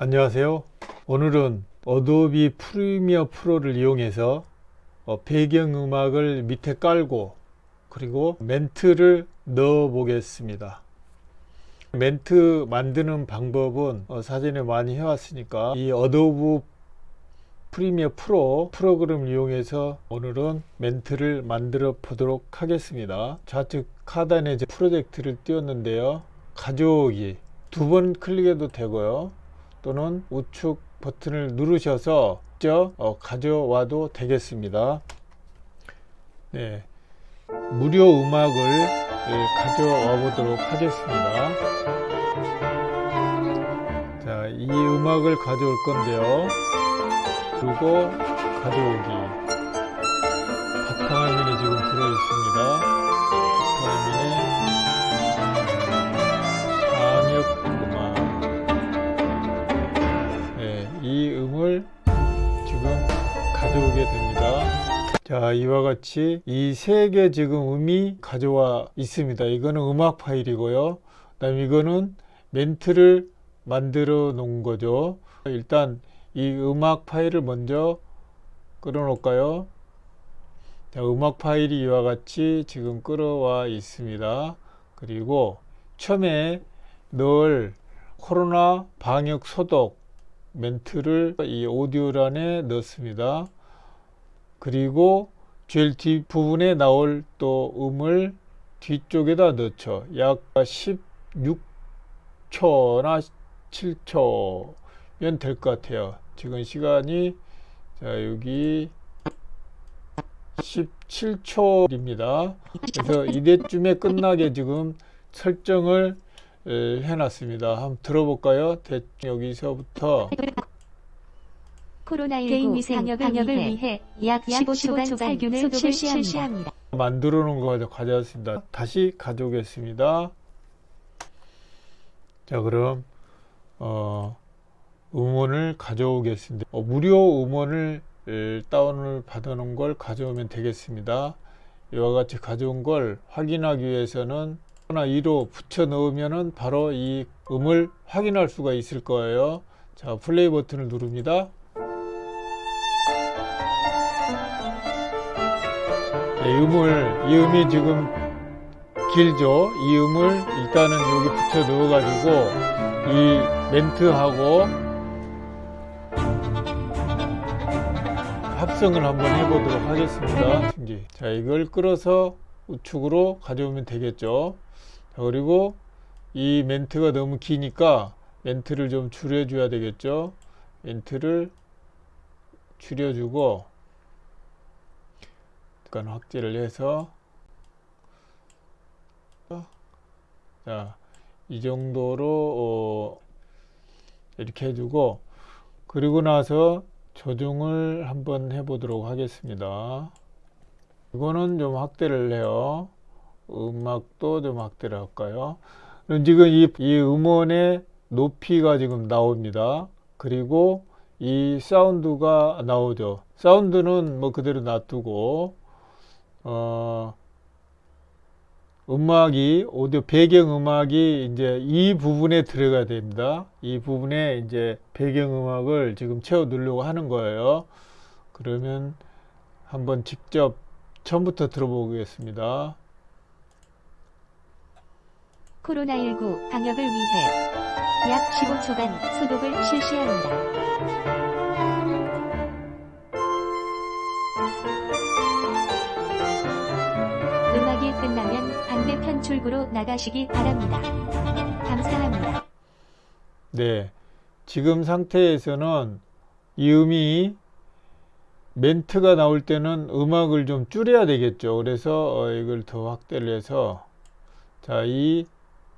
안녕하세요. 오늘은 Adobe Premiere Pro를 이용해서 어, 배경음악을 밑에 깔고 그리고 멘트를 넣어 보겠습니다. 멘트 만드는 방법은 어, 사전에 많이 해왔으니까 이 Adobe Premiere Pro 프로그램을 이용해서 오늘은 멘트를 만들어 보도록 하겠습니다. 좌측 하단에 프로젝트를 띄웠는데요. 가져오기. 두 번 클릭해도 되고요 또는 우측 버튼을 누르셔서 직접 어, 가져와도 되겠습니다. 네, 무료 음악을 네, 가져와 보도록 하겠습니다. 자, 이 음악을 가져올 건데요. 그리고 가져오기. 바탕화면에 지금 들어 있습니다. 바탕화면에 방역 자, 이와 같이 이 세 개 지금 음이 가져와 있습니다. 이거는 음악 파일이고요. 그다음 이거는 멘트를 만들어 놓은 거죠. 일단 이 음악 파일을 먼저 끌어 놓을까요? 자, 음악 파일이 이와 같이 지금 끌어와 있습니다. 그리고 처음에 늘 코로나 방역 소독 멘트를 이 오디오란에 넣습니다. 그리고 제일 뒷부분에 나올 또 음을 뒤쪽에다 넣죠. 약 16초나 7초면 될 것 같아요. 지금 시간이 자 여기 17초입니다. 그래서 이때쯤에 끝나게 지금 설정을 해 놨습니다. 한번 들어볼까요? 대, 여기서부터 코로나19 방역을, 방역을 위해 약 15초간 살균을 실시합니다. 실시합니다. 만들어 놓은 거 가져왔습니다. 다시 가져오겠습니다. 자 그럼 어, 음원을 가져오겠습니다. 어, 무료 음원을 다운을 받아 놓은 걸 가져오면 되겠습니다. 이와 같이 가져온 걸 확인하기 위해서는 하나 2로 붙여 넣으면은 바로 이 음을 확인할 수가 있을 거예요. 자, 플레이 버튼을 누릅니다. 음을, 이 음이 지금 길죠? 이 음을 일단은 여기 붙여 넣어 가지고 이 멘트하고 합성을 한번 해 보도록 하겠습니다. 자, 이걸 끌어서 우측으로 가져오면 되겠죠. 그리고 이 멘트가 너무 기니까 멘트를 좀 줄여줘야 되겠죠. 멘트를 줄여주고 약간 확대를 해서 자, 이 정도로 어, 이렇게 해주고 그리고 나서 조정을 한번 해보도록 하겠습니다. 이거는 좀 확대를 해요. 음악도 좀 확대를 할까요? 지금 이, 이 음원의 높이가 지금 나옵니다. 그리고 이 사운드가 나오죠. 사운드는 뭐 그대로 놔두고 어, 음악이 오디오 배경 음악이 이제 이 부분에 들어가야 됩니다. 이 부분에 이제 배경 음악을 지금 채워 넣으려고 하는 거예요. 그러면 한번 직접 처음부터 들어보겠습니다. 코로나19 방역을 위해 약 15초간 소독을 실시합니다. 끝나면 반대편 출구로 나가시기 바랍니다. 감사합니다. 네, 지금 상태에서는 이 음이 멘트가 나올 때는 음악을 좀 줄여야 되겠죠. 그래서 어, 이걸 더 확대를 해서 자, 이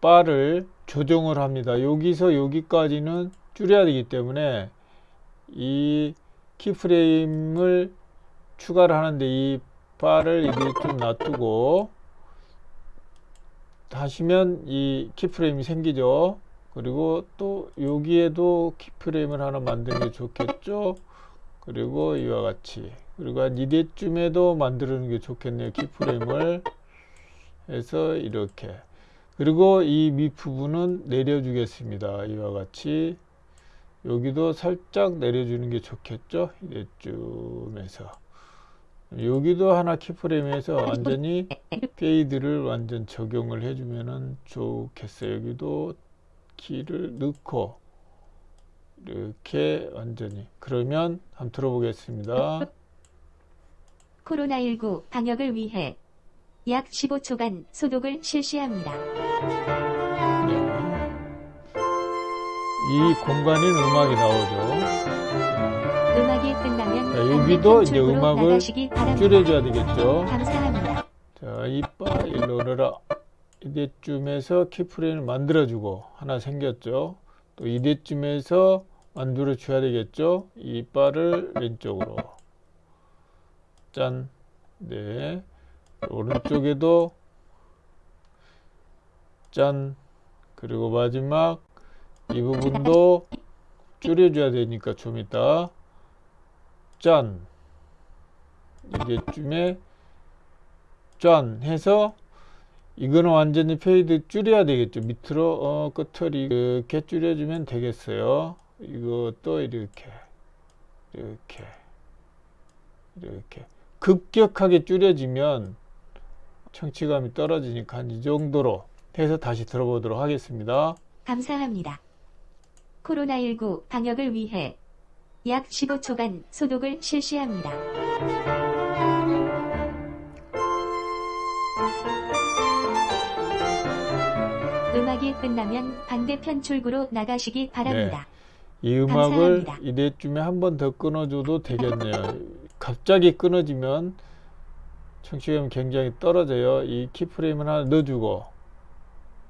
바를 조정을 합니다. 여기서 여기까지는 줄여야 되기 때문에 이 키프레임을 추가를 하는데 이 바를 이렇게 좀 놔두고 하시면 이 키프레임이 생기죠. 그리고 또 여기에도 키프레임을 하나 만드는 게 좋겠죠. 그리고 이와 같이 그리고 한 이대쯤에도 만드는 게 좋겠네요. 키프레임을 해서 이렇게 그리고 이 밑부분은 내려주겠습니다. 이와 같이 여기도 살짝 내려주는 게 좋겠죠 이때쯤에서 여기도 하나 keyframe에서 완전히 fade를 완전 적용을 해주면은 좋겠어요. 여기도 키를 넣고 이렇게 완전히. 그러면 한번 들어보겠습니다. 코로나19 방역을 위해 약 15초간 소독을 실시합니다. 네. 이 공간인 음악이 나오죠 자, 여기도 이제 음악을. 줄여줘야 되겠죠 감사합니다. 자, 이빠 일로 오너라. 이때쯤에서 키프레임을 만들어주고 하나 생겼죠. 또 이때쯤에서 만들어 줘야 되겠죠. 이빠를 왼쪽으로. 짠. 네. 오른쪽에도 짠. 그리고 마지막 이 부분도 줄여줘야 되니까 좀 이따 짠. 이때쯤에 짠 해서 이거는 완전히 fade 줄여야 되겠죠 밑으로 어, 끝을 이렇게 줄여주면 되겠어요 이것도 이렇게 이렇게 이렇게 급격하게 줄여지면 청취감이 떨어지니까 한 이 정도로 해서 다시 들어보도록 하겠습니다 감사합니다. 코로나19 방역을 위해 약 15초간 소독을 실시합니다. 음악이 끝나면 반대편 출구로 나가시기 바랍니다. 이 음악을 감사합니다. 이때쯤에 한 번 더 끊어줘도 되겠네요. 갑자기 끊어지면 청취감이 굉장히 떨어져요. 이 키프레임을 하나 넣어주고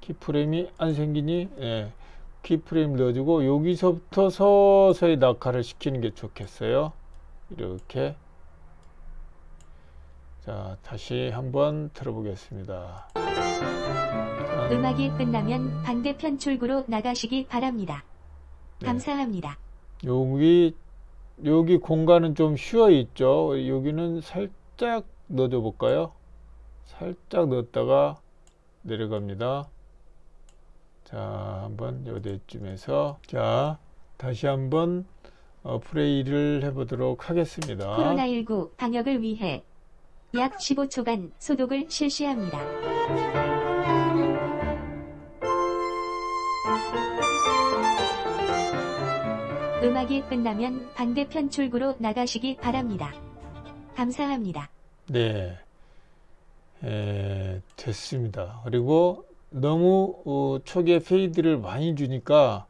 키프레임이 안 생기니 예, 키프레임 넣어주고 여기서부터 서서히 낙하를 시키는 게 좋겠어요. 이렇게 자 다시 한번 들어보겠습니다. 자, 음악이 끝나면 반대편 출구로 나가시기 바랍니다. 네. 감사합니다. 여기 여기 공간은 좀 쉬어 있죠. 여기는 살짝 넣어줘 볼까요? 살짝 넣었다가 내려갑니다. 자, 한번 요대쯤에서 자, 다시 한번 어, 플레이를 해보도록 하겠습니다. 코로나19 방역을 위해 약 15초간 소독을 실시합니다. 음악이 끝나면 반대편 출구로 나가시기 바랍니다. 감사합니다. 네, 에, 됐습니다. 그리고 너무 어, 초기에 페이드를 많이 주니까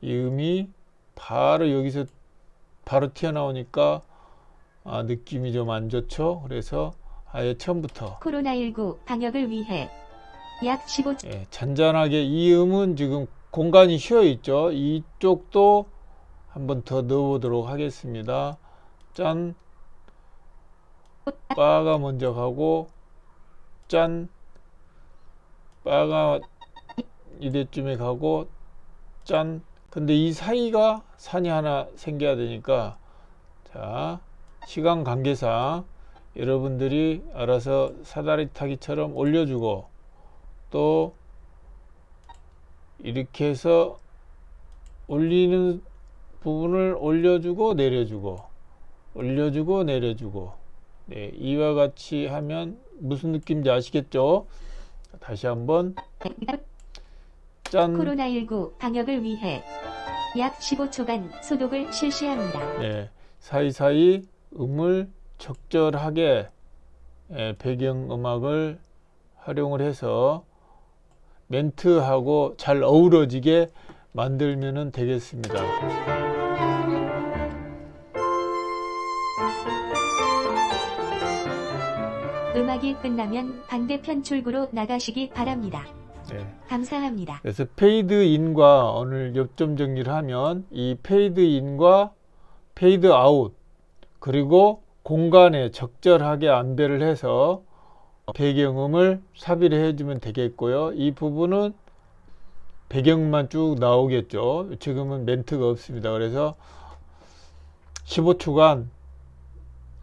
이 음이 바로 여기서 바로 튀어나오니까 아, 느낌이 좀 안 좋죠. 그래서 아예 처음부터 코로나19 방역을 위해 약 15초 예, 잔잔하게 이 음은 지금 공간이 쉬어 있죠. 이쪽도 한번 더 넣어보도록 하겠습니다. 짠. 빠가 먼저 가고 짠. 빠가 이때쯤에 가고 짠. 근데 이 사이가 산이 하나 생겨야 되니까 자 시간 관계상 여러분들이 알아서 사다리 타기처럼 올려주고 또 이렇게 해서 올리는 부분을 올려주고 내려주고 올려주고 내려주고 네, 이와 같이 하면 무슨 느낌인지 아시겠죠? 다시 한번 짠 코로나19 방역을 위해 약 15초간 소독을 실시합니다. 네, 사이사이 음을 적절하게 예, 배경음악을 활용을 해서 멘트하고 잘 어우러지게 만들면 되겠습니다. 음악이 끝나면 반대편 출구로 나가시기 바랍니다. 네. 감사합니다. 그래서 페이드 인과 오늘 요점 정리를 하면 이 페이드 인과 페이드 아웃 그리고 공간에 적절하게 안배를 해서 배경음을 삽입을 해주면 되겠고요. 이 부분은 배경만 쭉 나오겠죠. 지금은 멘트가 없습니다. 그래서 15초간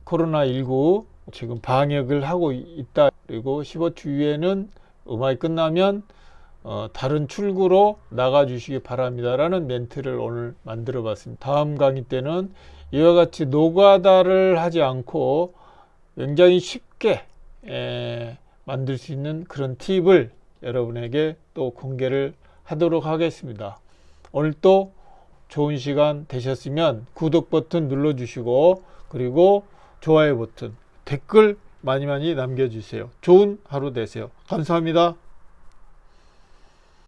코로나19 지금 방역을 하고 있다. 그리고 15초 후에는 음악이 끝나면 어, 다른 출구로 나가 주시기 바랍니다 라는 멘트를 오늘 만들어 봤습니다. 다음 강의 때는 이와 같이 노가다를 하지 않고 굉장히 쉽게 에, 만들 수 있는 그런 팁을 여러분에게 또 공개를 하도록 하겠습니다. 오늘 또 좋은 시간 되셨으면 구독 버튼 눌러 주시고 그리고 좋아요 버튼 댓글 많이 많이 남겨주세요. 좋은 하루 되세요. 감사합니다.